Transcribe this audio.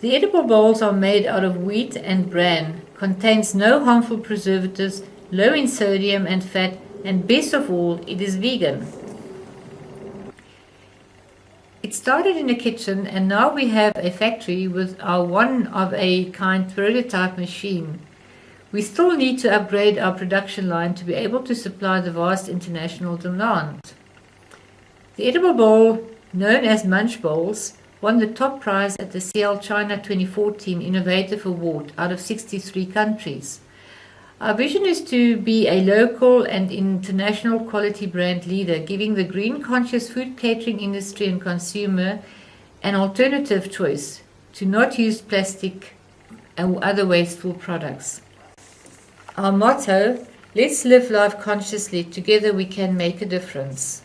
The edible bowls are made out of wheat and bran, contains no harmful preservatives, low in sodium and fat, and best of all, it is vegan. It started in a kitchen and now we have a factory with our one of a kind prototype machine. We still need to upgrade our production line to be able to supply the vast international demand. The edible bowl, known as Munch Bowls, won the top prize at the SIAL China 2014 Innovative Award out of 63 countries. Our vision is to be a local and international quality brand leader, giving the green conscious food catering industry and consumer an alternative choice to not use plastic and other wasteful products. Our motto, let's live life consciously, together we can make a difference.